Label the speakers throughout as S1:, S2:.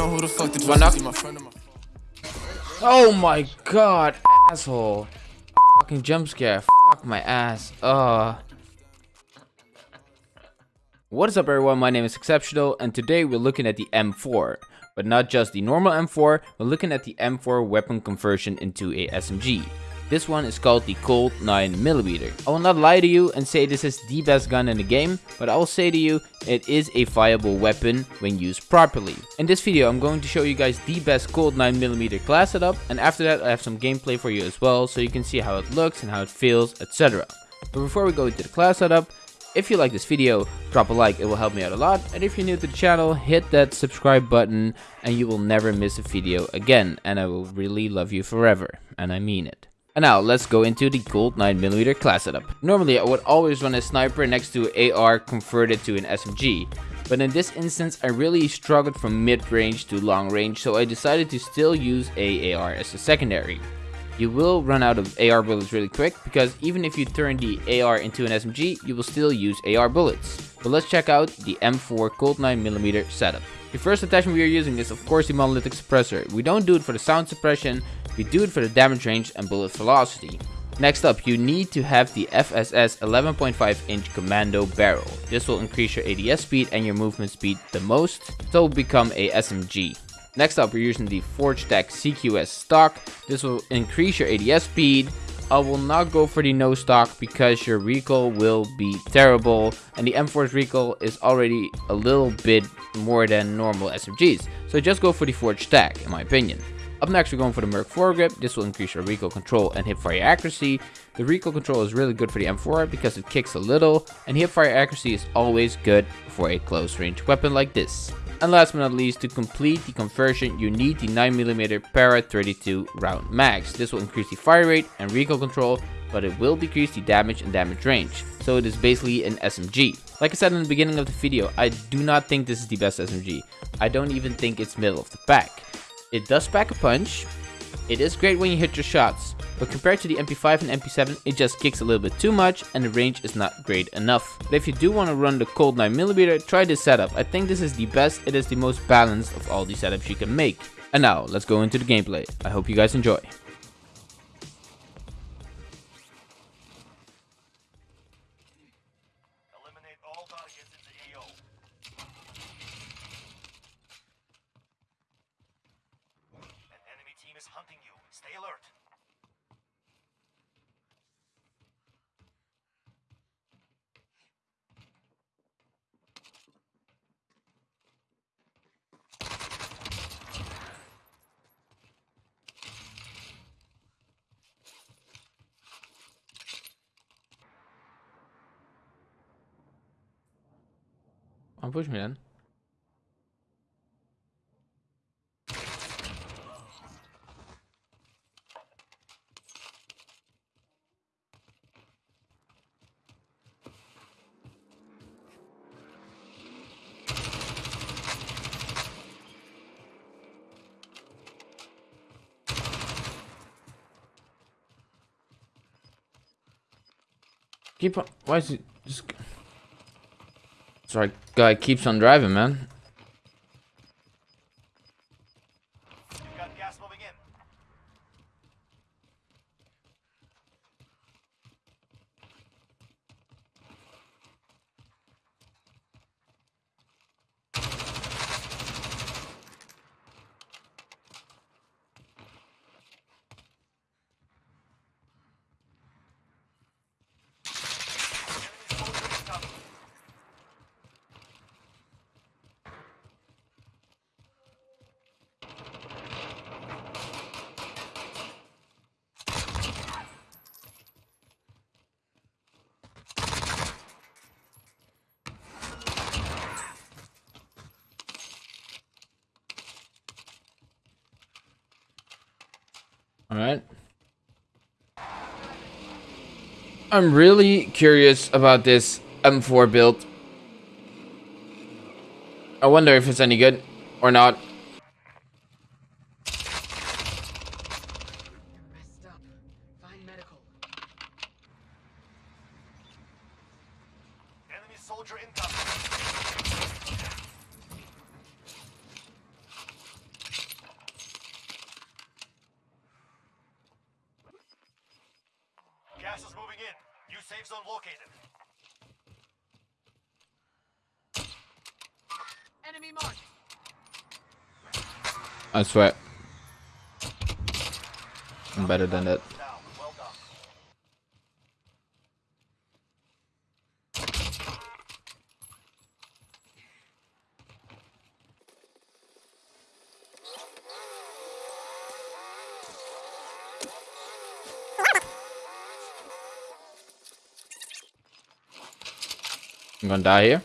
S1: know who the fuck
S2: One knock.
S1: my friend my
S2: Oh my god, asshole. Fucking jump scare. Fuck my ass. Ugh. What is up everyone, my name is Exceptional and today we're looking at the M4. But not just the normal M4, we're looking at the M4 weapon conversion into a SMG. This one is called the Colt 9mm. I will not lie to you and say this is the best gun in the game, but I will say to you, it is a viable weapon when used properly. In this video I'm going to show you guys the best Colt 9mm class setup, and after that I have some gameplay for you as well, so you can see how it looks and how it feels, etc. But before we go into the class setup, if you like this video, drop a like, it will help me out a lot. And if you're new to the channel, hit that subscribe button and you will never miss a video again. And I will really love you forever. And I mean it. And now let's go into the Colt 9mm class setup. Normally I would always run a sniper next to AR converted to an SMG. But in this instance I really struggled from mid-range to long range so I decided to still use AAR as a secondary. You will run out of AR bullets really quick because even if you turn the AR into an SMG you will still use AR bullets. But let's check out the M4 Colt 9mm setup. The first attachment we are using is of course the monolithic suppressor. We don't do it for the sound suppression, we do it for the damage range and bullet velocity. Next up, you need to have the FSS 11.5 inch commando barrel. This will increase your ADS speed and your movement speed the most, so it will become a SMG. Next up, we're using the Forge Tech CQS stock. This will increase your ADS speed. I will not go for the no stock because your recoil will be terrible and the M4's recoil is already a little bit more than normal SMGs. So just go for the Forge Tech in my opinion. Up next, we're going for the Merc foregrip. This will increase your recoil control and hipfire accuracy. The recoil control is really good for the M4 because it kicks a little, and hipfire accuracy is always good for a close range weapon like this. And last but not least, to complete the conversion, you need the 9mm Para 32 round mags. This will increase the fire rate and recoil control, but it will decrease the damage and damage range. So it is basically an SMG. Like I said in the beginning of the video, I do not think this is the best SMG. I don't even think it's middle of the pack. It does pack a punch. It is great when you hit your shots, but compared to the MP5 and MP7, it just kicks a little bit too much and the range is not great enough. But if you do want to run the Colt 9mm, try this setup. I think this is the best, it is the most balanced of all the setups you can make. And now, let's go into the gameplay. I hope you guys enjoy.
S3: Is hunting you. Stay alert.
S2: Me. Keep on. Why is it just? Sorry, guy keeps on driving, man. All right. I'm really curious about this M4 build. I wonder if it's any good or not.
S4: Messed up. Find medical.
S3: Enemy soldier incoming. Gas is moving in. New safe zone located.
S4: Enemy marked.
S2: I swear. I'm better than that.
S3: Down. Well done.
S2: I'm gonna die here.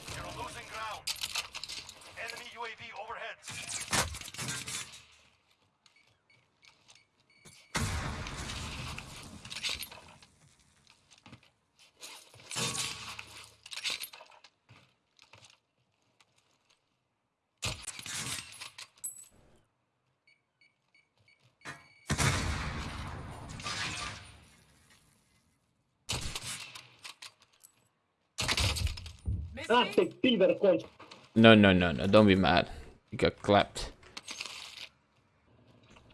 S2: No, no, no, no. Don't be mad. You got clapped.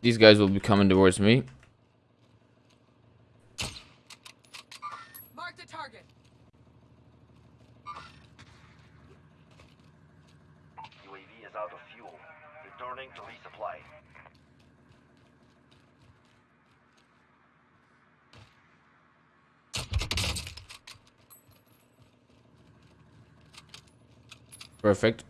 S2: These guys will be coming towards me.
S4: Mark the target.
S3: UAV is out of fuel. Returning to resupply.
S2: Perfect.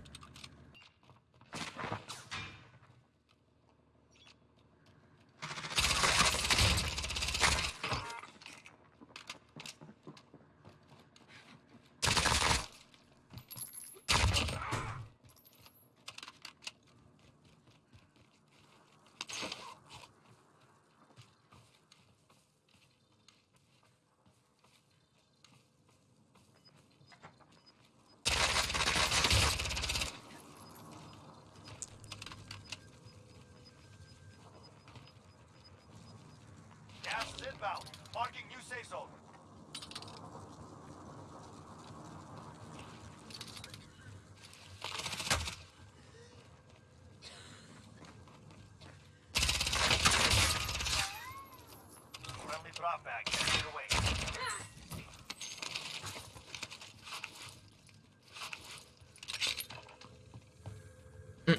S3: Gas is inbound. Marking new safe zone.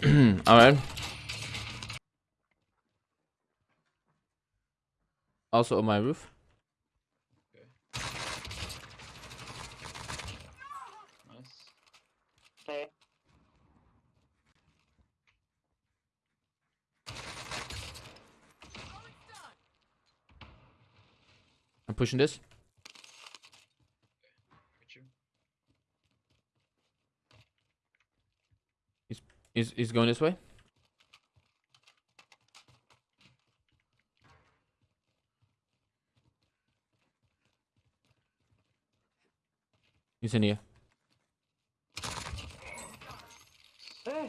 S3: Away.
S2: Alright. Also on my roof.
S5: Nice.
S1: Eh,
S2: I'm pushing this.
S5: You.
S2: He's, he's going this way. He's in here.
S1: eh,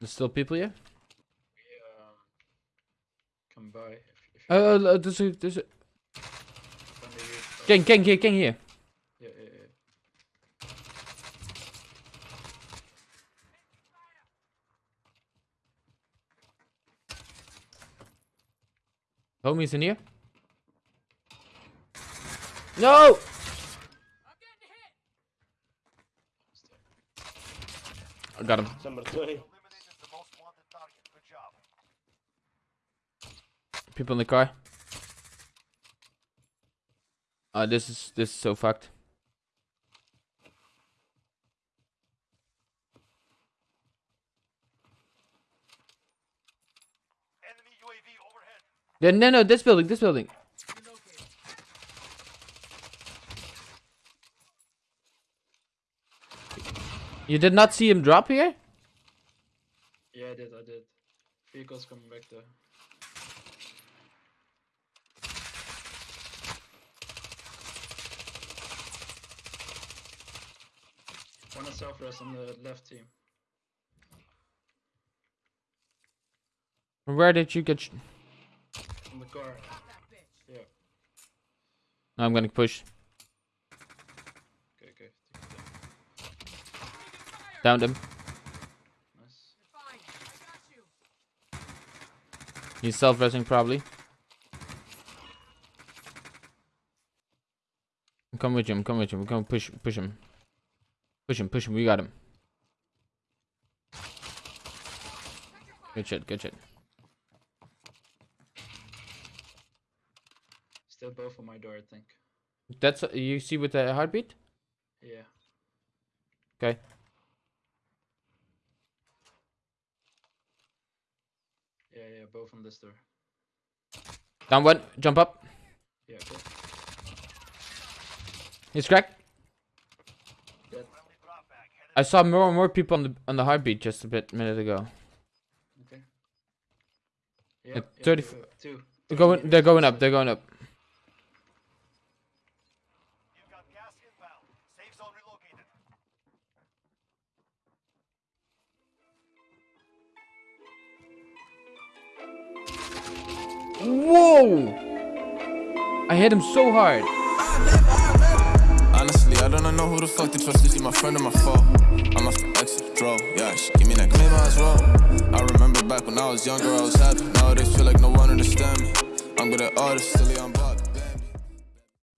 S2: There's still people here?
S5: We um come by if, if
S2: uh, there's a, there's a...
S5: find the roof.
S2: Gang, gang here, gang here.
S5: Yeah, yeah, yeah.
S2: Homies in here. No!
S4: I'm getting hit.
S2: I got him.
S1: sembra tu.
S3: Eliminated the most wanted target. Good job.
S2: People in the car. Uh, this is this is so fucked.
S3: Enemy UAV overhead.
S2: Yeah, no, no, this building, this building. You did not see him drop here?
S5: Yeah, I did, I did. Vehicles coming back there. One is southwest on the left team.
S2: Where did you get? Sh-
S5: On the car.
S4: Got that bitch.
S5: Yeah.
S2: I'm gonna push. Downed him. He's self-resing probably. Come with him, come with him, come push push him. Push him, push him, we got him. Good shit, good shit.
S5: Still both on my door, I think.
S2: That's you see with the heartbeat?
S5: Yeah.
S2: Okay.
S5: Yeah, yeah, both on this door.
S2: Down one. Jump up.
S5: Yeah, okay.
S2: He's cracked.
S5: Dead.
S2: I saw more and more people on the on the heartbeat just a bit minute ago.
S5: Okay. Yeah, yeah,
S2: 30
S5: two, two.
S2: They're going. They're going up. They're going up. Whoa! I hit him so hard.
S6: Honestly, I don't know who the fuck to trust. Is he my friend or my foe? I must have exit drove. Yeah, she give me that. I remember back when I was younger, I was happy. Nowadays, feel like no one me. I'm good at silly, I'm.